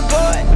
boy.